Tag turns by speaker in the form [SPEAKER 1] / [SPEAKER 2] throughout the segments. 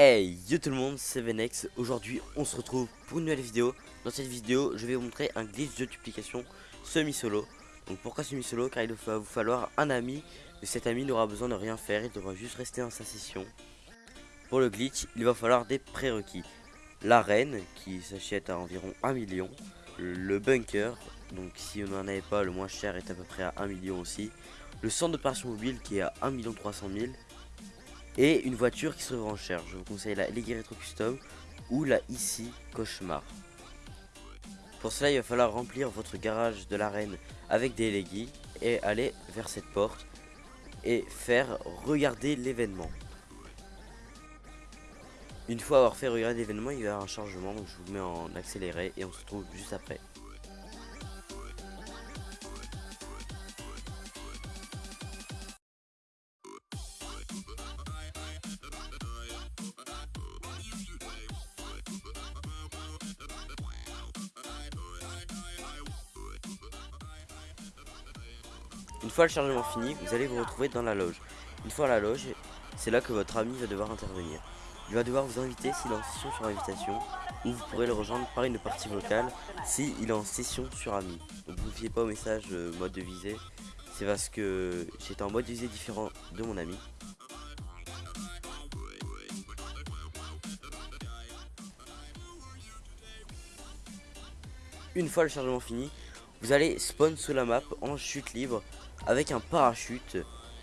[SPEAKER 1] Hey yo tout le monde, c'est Venex, aujourd'hui on se retrouve pour une nouvelle vidéo. Dans cette vidéo je vais vous montrer un glitch de duplication semi-solo. Donc pourquoi semi-solo? Car il va vous falloir un ami Mais cet ami n'aura besoin de rien faire, il devra juste rester dans sa session. Pour le glitch, il va falloir des prérequis. L'arène qui s'achète à environ 1 million. Le bunker, donc si on n'en avait pas le moins cher est à peu près à 1 million aussi. Le centre d'opération mobile qui est à 1 300 000 et une voiture qui se vend cher. Je vous conseille la Leggy Retro Custom ou la ici Cauchemar. Pour cela, il va falloir remplir votre garage de l'arène avec des Leggy et aller vers cette porte et faire regarder l'événement. Une fois avoir fait regarder l'événement, il y aura un chargement, donc je vous mets en accéléré et on se retrouve juste après. Une fois le chargement fini, vous allez vous retrouver dans la loge. Une fois à la loge, c'est là que votre ami va devoir intervenir. Il va devoir vous inviter s'il est en session sur invitation, ou vous pourrez le rejoindre par une partie vocale s'il est en session sur ami. Donc vous ne fiez pas au message euh, mode de visée, c'est parce que j'étais en mode de visée différent de mon ami. Une fois le chargement fini, vous allez spawn sous la map en chute libre avec un parachute.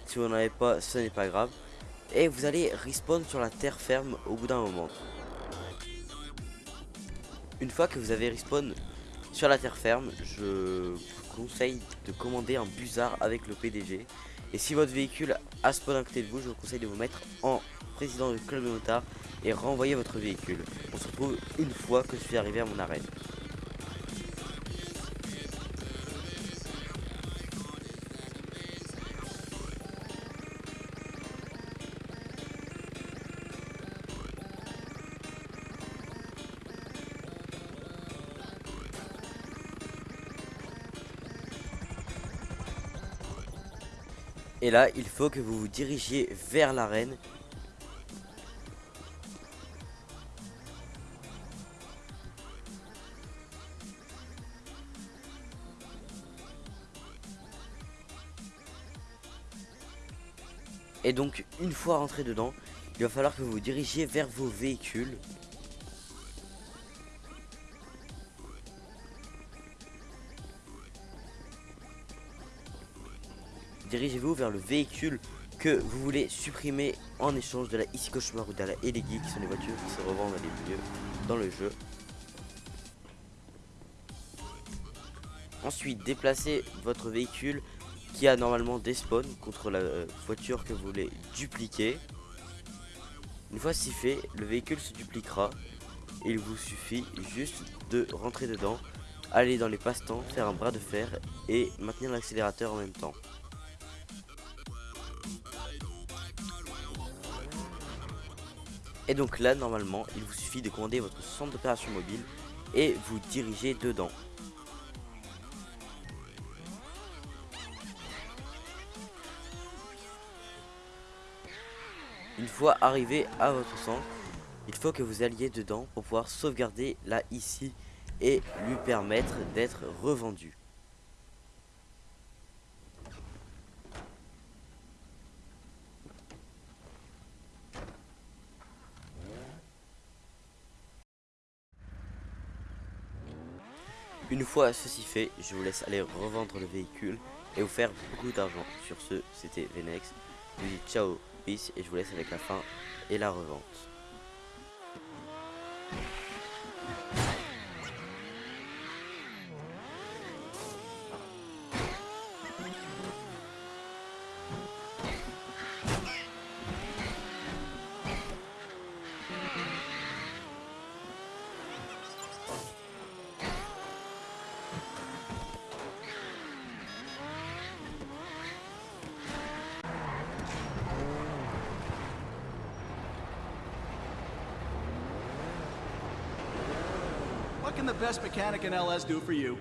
[SPEAKER 1] Si vous n'en avez pas, ce n'est pas grave. Et vous allez respawn sur la terre ferme au bout d'un moment. Une fois que vous avez respawn sur la terre ferme, je vous conseille de commander un busard avec le PDG. Et si votre véhicule a spawn à côté de vous, je vous conseille de vous mettre en président du club de motard et renvoyer votre véhicule. On se retrouve une fois que je suis arrivé à mon arène. Et là, il faut que vous vous dirigiez vers l'arène. Et donc, une fois rentré dedans, il va falloir que vous vous dirigiez vers vos véhicules. Dirigez-vous vers le véhicule que vous voulez supprimer en échange de la Ici Cauchemar ou de la Elegi qui sont les voitures qui se revendent dans les milieux dans le jeu. Ensuite, déplacez votre véhicule qui a normalement des spawns contre la euh, voiture que vous voulez dupliquer. Une fois si fait, le véhicule se dupliquera. il vous suffit juste de rentrer dedans, aller dans les passe-temps, faire un bras de fer et maintenir l'accélérateur en même temps. Et donc là, normalement, il vous suffit de commander votre centre d'opération mobile et vous diriger dedans. Une fois arrivé à votre centre, il faut que vous alliez dedans pour pouvoir sauvegarder là ici et lui permettre d'être revendu. Une fois ceci fait, je vous laisse aller revendre le véhicule et vous faire beaucoup d'argent. Sur ce, c'était Venex. Je vous dis ciao, peace et je vous laisse avec la fin et la revente.
[SPEAKER 2] Can the best mechanic in LS do for you?